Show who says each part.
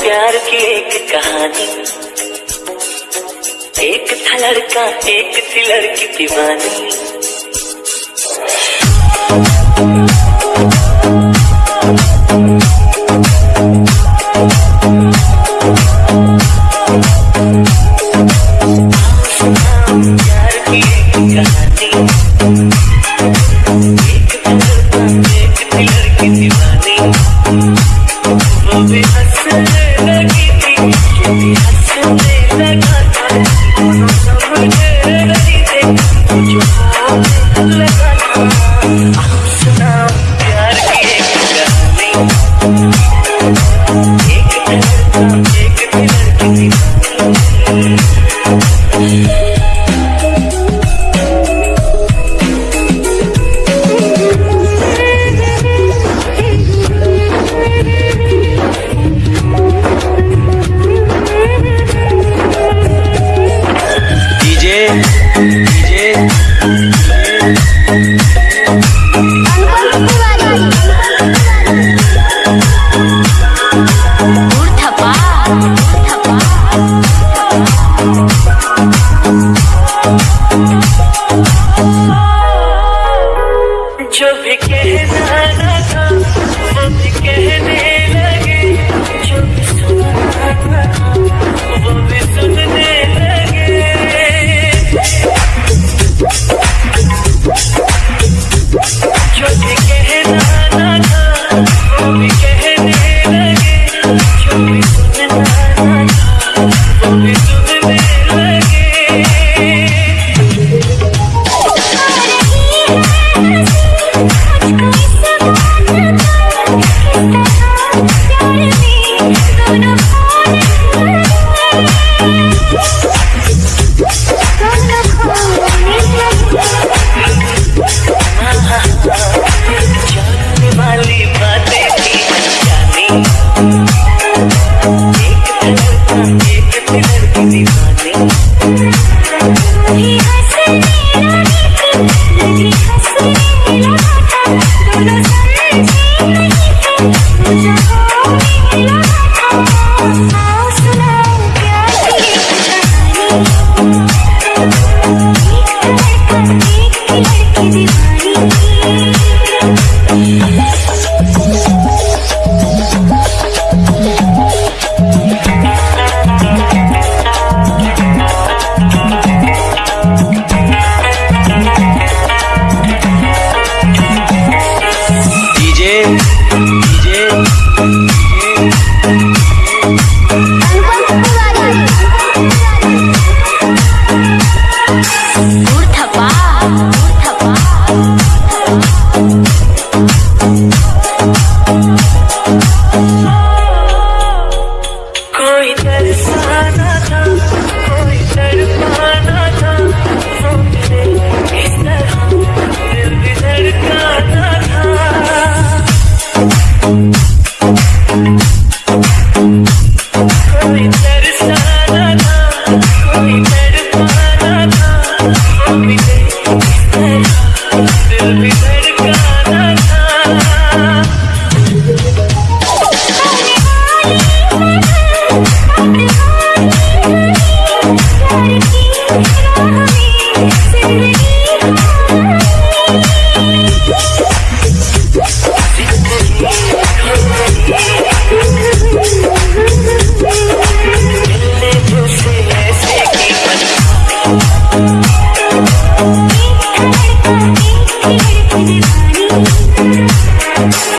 Speaker 1: प्यार की एक था लड़का एक थी लड़की दीवानी। की एक कहानी जो भी कहना